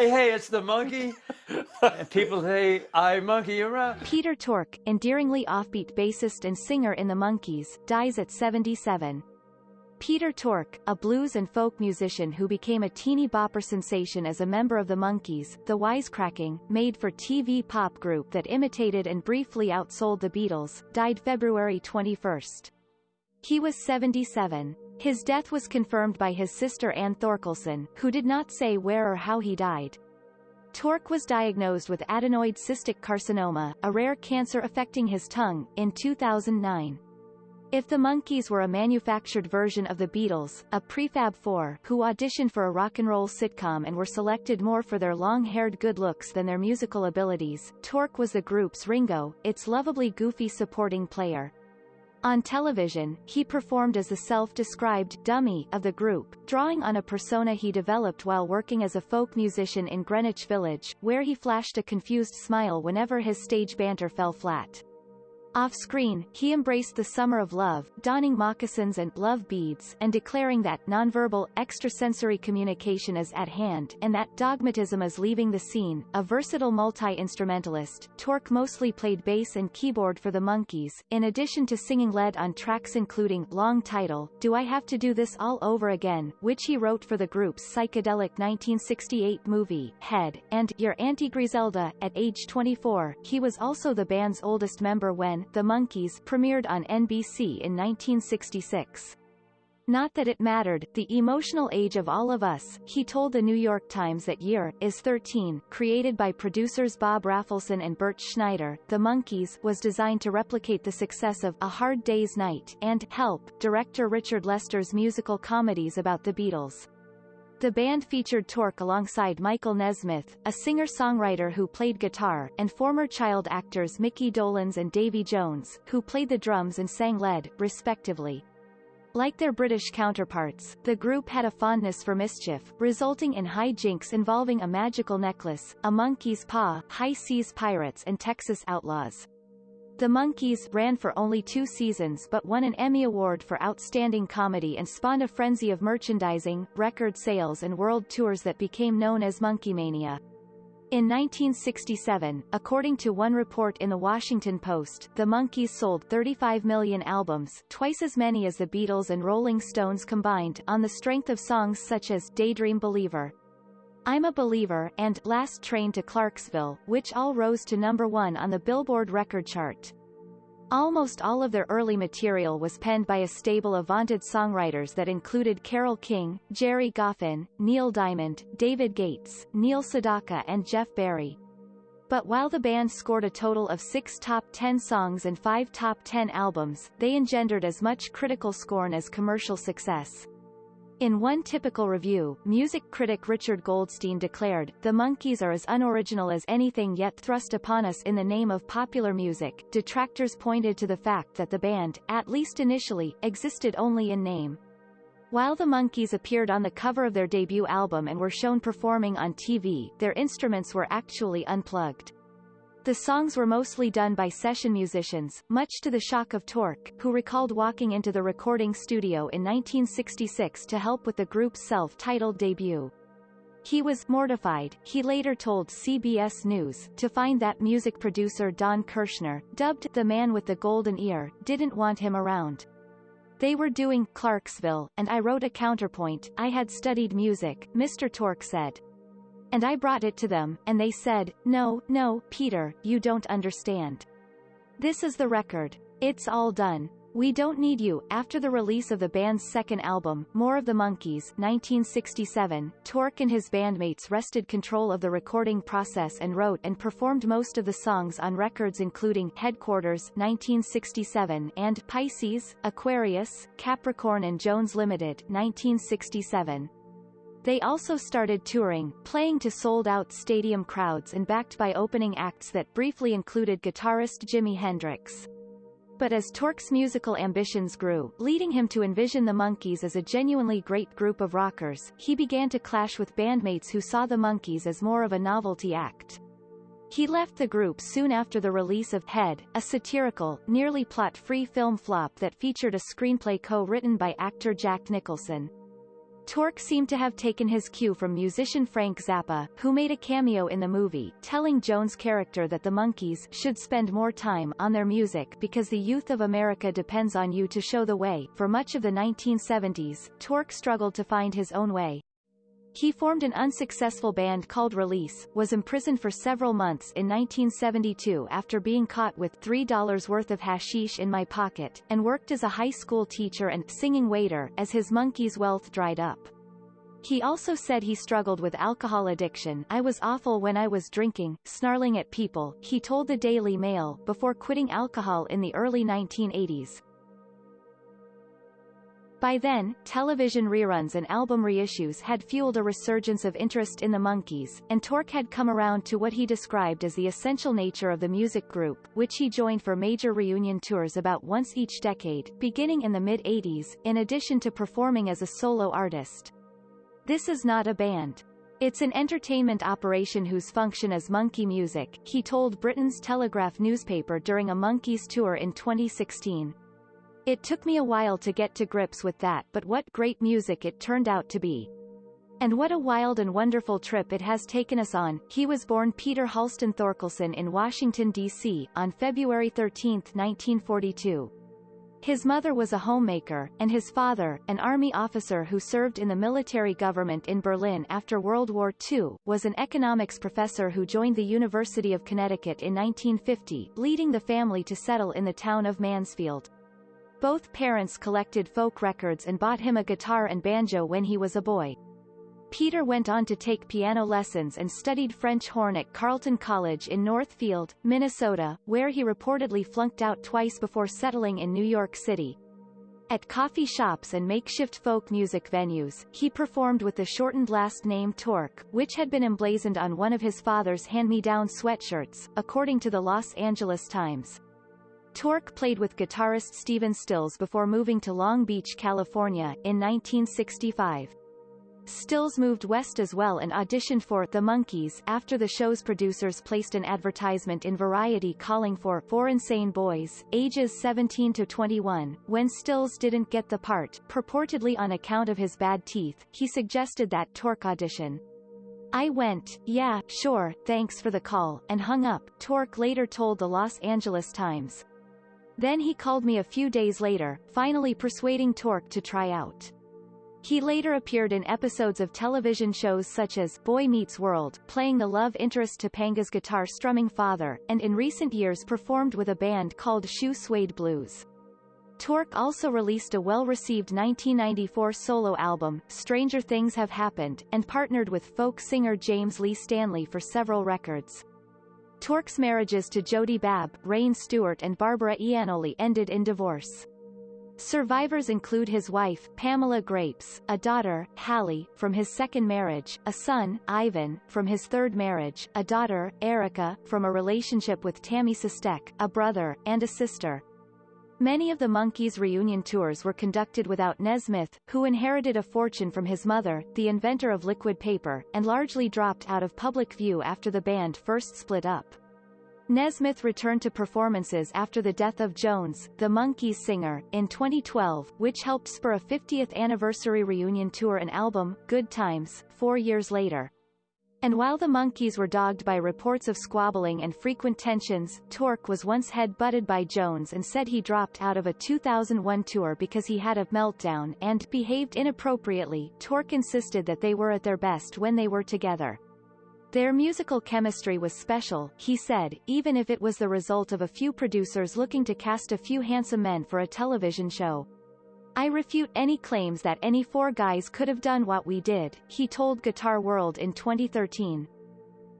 hey, hey, it's the monkey. and people say, I monkey around. Peter Tork, endearingly offbeat bassist and singer in the Monkees, dies at 77. Peter Tork, a blues and folk musician who became a teeny bopper sensation as a member of the Monkees, the wisecracking, made-for-TV pop group that imitated and briefly outsold the Beatles, died February 21. He was 77. His death was confirmed by his sister Ann Thorkelson, who did not say where or how he died. Tork was diagnosed with adenoid cystic carcinoma, a rare cancer affecting his tongue, in 2009. If the Monkees were a manufactured version of the Beatles, a prefab four who auditioned for a rock and roll sitcom and were selected more for their long-haired good looks than their musical abilities, Tork was the group's Ringo, its lovably goofy supporting player. On television, he performed as the self-described dummy of the group, drawing on a persona he developed while working as a folk musician in Greenwich Village, where he flashed a confused smile whenever his stage banter fell flat. Off-screen, he embraced the summer of love, donning moccasins and love beads and declaring that nonverbal, extrasensory communication is at hand and that dogmatism is leaving the scene. A versatile multi-instrumentalist, Tork mostly played bass and keyboard for the Monkees, in addition to singing lead on tracks including Long Title, Do I Have to Do This All Over Again, which he wrote for the group's psychedelic 1968 movie, Head, and Your Auntie Griselda. At age 24, he was also the band's oldest member when the Monkees premiered on NBC in 1966. Not that it mattered, the emotional age of all of us, he told the New York Times that year, is 13, created by producers Bob Rafelson and Bert Schneider, The Monkees was designed to replicate the success of A Hard Day's Night and Help, director Richard Lester's musical comedies about the Beatles. The band featured Tork alongside Michael Nesmith, a singer-songwriter who played guitar, and former child actors Micky Dolenz and Davy Jones, who played the drums and sang lead, respectively. Like their British counterparts, the group had a fondness for mischief, resulting in high jinks involving a magical necklace, a monkey's paw, high seas pirates and Texas outlaws. The Monkees ran for only two seasons but won an Emmy Award for Outstanding Comedy and spawned a frenzy of merchandising, record sales and world tours that became known as Monkeemania. In 1967, according to one report in The Washington Post, the Monkees sold 35 million albums twice as many as the Beatles and Rolling Stones combined on the strength of songs such as Daydream Believer, I'm a Believer and Last Train to Clarksville, which all rose to number one on the Billboard record chart. Almost all of their early material was penned by a stable of vaunted songwriters that included Carole King, Gerry Goffin, Neil Diamond, David Gates, Neil Sedaka and Jeff Barry. But while the band scored a total of six top 10 songs and five top 10 albums, they engendered as much critical scorn as commercial success. In one typical review, music critic Richard Goldstein declared, The Monkees are as unoriginal as anything yet thrust upon us in the name of popular music. Detractors pointed to the fact that the band, at least initially, existed only in name. While the Monkees appeared on the cover of their debut album and were shown performing on TV, their instruments were actually unplugged. The songs were mostly done by session musicians, much to the shock of Tork, who recalled walking into the recording studio in 1966 to help with the group's self-titled debut. He was mortified, he later told CBS News, to find that music producer Don Kirshner, dubbed the man with the golden ear, didn't want him around. They were doing Clarksville, and I wrote a counterpoint, I had studied music, Mr. Tork said. And I brought it to them, and they said, no, no, Peter, you don't understand. This is the record. It's all done. We Don't Need You. After the release of the band's second album, More of the Monkees, 1967, Tork and his bandmates wrested control of the recording process and wrote and performed most of the songs on records including Headquarters 1967 and Pisces, Aquarius, Capricorn and Jones Limited 1967. They also started touring, playing to sold-out stadium crowds and backed by opening acts that briefly included guitarist Jimi Hendrix. But as Tork's musical ambitions grew, leading him to envision the Monkees as a genuinely great group of rockers, he began to clash with bandmates who saw the Monkees as more of a novelty act. He left the group soon after the release of Head, a satirical, nearly plot-free film flop that featured a screenplay co-written by actor Jack Nicholson. Tork seemed to have taken his cue from musician Frank Zappa, who made a cameo in the movie, telling Jones' character that the Monkees should spend more time on their music because the youth of America depends on you to show the way. For much of the 1970s, Tork struggled to find his own way. He formed an unsuccessful band called Release, was imprisoned for several months in 1972 after being caught with $3 worth of hashish in my pocket, and worked as a high school teacher and singing waiter as his monkey's wealth dried up. He also said he struggled with alcohol addiction I was awful when I was drinking, snarling at people, he told the Daily Mail, before quitting alcohol in the early 1980s. By then, television reruns and album reissues had fueled a resurgence of interest in the Monkees, and Tork had come around to what he described as the essential nature of the music group, which he joined for major reunion tours about once each decade, beginning in the mid-80s, in addition to performing as a solo artist. This is not a band. It's an entertainment operation whose function is monkey music, he told Britain's Telegraph newspaper during a Monkees tour in 2016. It took me a while to get to grips with that but what great music it turned out to be. And what a wild and wonderful trip it has taken us on. He was born Peter Halsten Thorkelson in Washington, D.C., on February 13, 1942. His mother was a homemaker, and his father, an army officer who served in the military government in Berlin after World War II, was an economics professor who joined the University of Connecticut in 1950, leading the family to settle in the town of Mansfield. Both parents collected folk records and bought him a guitar and banjo when he was a boy. Peter went on to take piano lessons and studied French horn at Carleton College in Northfield, Minnesota, where he reportedly flunked out twice before settling in New York City. At coffee shops and makeshift folk music venues, he performed with the shortened last name Tork, which had been emblazoned on one of his father's hand-me-down sweatshirts, according to the Los Angeles Times. Tork played with guitarist Stephen Stills before moving to Long Beach, California, in 1965. Stills moved west as well and auditioned for The Monkees after the show's producers placed an advertisement in Variety calling for four insane boys, ages 17 to 21. When Stills didn't get the part, purportedly on account of his bad teeth, he suggested that Tork audition. I went, yeah, sure, thanks for the call, and hung up, Tork later told the Los Angeles Times. Then he called me a few days later, finally persuading Tork to try out. He later appeared in episodes of television shows such as Boy Meets World, playing the love interest Topanga's guitar-strumming father, and in recent years performed with a band called Shoe Suede Blues. Tork also released a well-received 1994 solo album, Stranger Things Have Happened, and partnered with folk singer James Lee Stanley for several records. Tork's marriages to Jody Babb, Reine Stewart and Barbara Iannoli ended in divorce. Survivors include his wife, Pamela Grapes, a daughter, Hallie, from his second marriage, a son, Ivan, from his third marriage, a daughter, Erica, from a relationship with Tammy Sistek, a brother, and a sister. Many of the Monkees reunion tours were conducted without Nesmith, who inherited a fortune from his mother, the inventor of liquid paper, and largely dropped out of public view after the band first split up. Nesmith returned to performances after the death of Jones, the Monkees singer, in 2012, which helped spur a 50th anniversary reunion tour and album, Good Times, four years later. And while the Monkees were dogged by reports of squabbling and frequent tensions, Tork was once head-butted by Jones and said he dropped out of a 2001 tour because he had a meltdown and behaved inappropriately. Tork insisted that they were at their best when they were together. Their musical chemistry was special, he said, even if it was the result of a few producers looking to cast a few handsome men for a television show. I refute any claims that any four guys could have done what we did, he told Guitar World in 2013.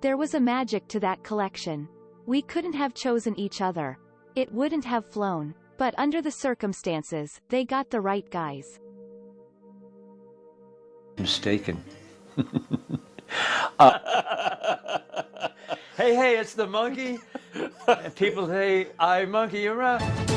There was a magic to that collection. We couldn't have chosen each other. It wouldn't have flown. But under the circumstances, they got the right guys. Mistaken. uh, hey, hey, it's the monkey. People say, I monkey around.